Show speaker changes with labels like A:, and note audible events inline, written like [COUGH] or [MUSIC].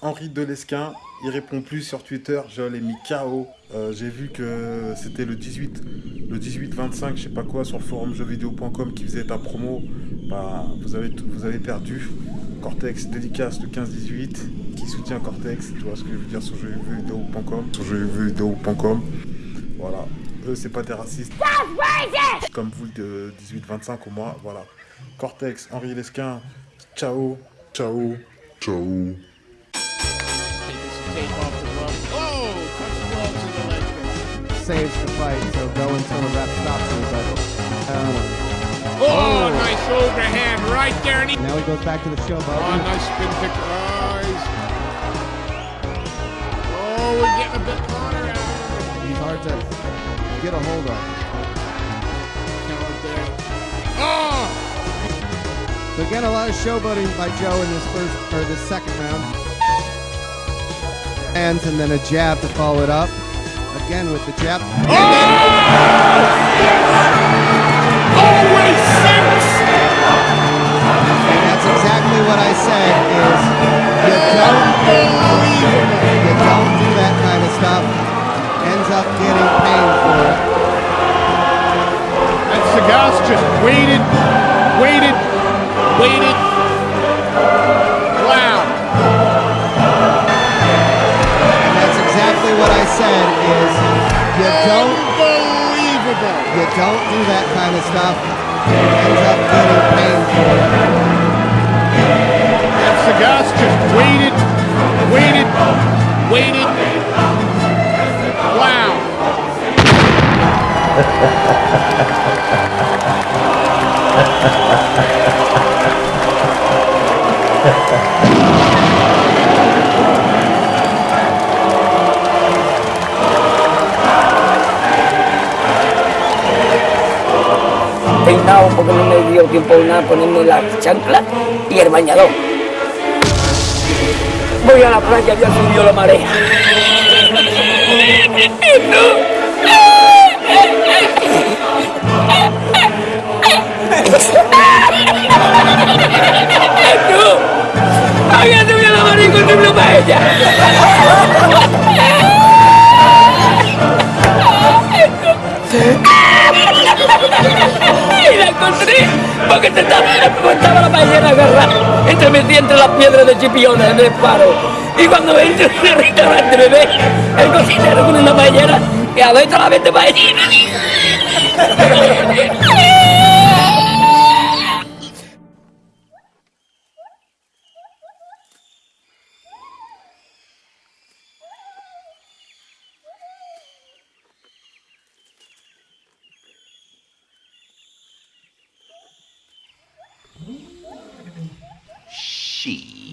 A: Henri Delesquin, il répond plus sur Twitter, je l'ai mis KO. Euh, J'ai vu que c'était le 18, le 18-25, je sais pas quoi, sur le forum qui faisait ta promo. Bah, vous avez, tout- vous avez perdu. Cortex dédicace le 15-18, qui soutient Cortex, tu vois ce que je veux dire sur jeuxvideo.com, sur jeuxvideo.com. Voilà, eux c'est pas des racistes. Comme vous le 18-25 au moins, voilà. Cortex, Henri Lesquin, ciao, ciao, ciao.
B: Taking off the glove. Oh, touch gloves in the leg kick.
C: saves the fight, so go until the ref stops him. But uh,
B: Oh, nice overhand right there. And he,
C: now he goes back to the showboat.
B: oh, nice spin kick. Oh, he's, oh, we're getting a bit Connor out
C: He's hard to get a hold of.
B: Oh,
C: So again, a lot of showboating by Joe in this first or this second round. Hands and then a jab to follow it up. Again with the jab. Oh!
B: always sinks.
C: And that's exactly what I said is you don't you don't do that kind of stuff. Ends up getting paid for it.
B: And Sagas just waited, waited, waited.
C: Exactly what I said is you don't
B: Unbelievable.
C: you don't do that kind of stuff. Ends up getting paid for it.
B: And Sagas just waited, waited, waited. Wow. [LAUGHS]
D: peinado porque no me dio tiempo nada ponerme la chancla y el bañador. Voy a la playa, ya subió la marea. ¡No! ¡Había subido la marea y encontré una paella! Y la encontré porque te estaba, estaba la ballena agarrada entre metí entre las piedras de chipiones en el faro y cuando entro en el restaurante me ve el cocinero con una ballena y adentro la vende ballena
E: She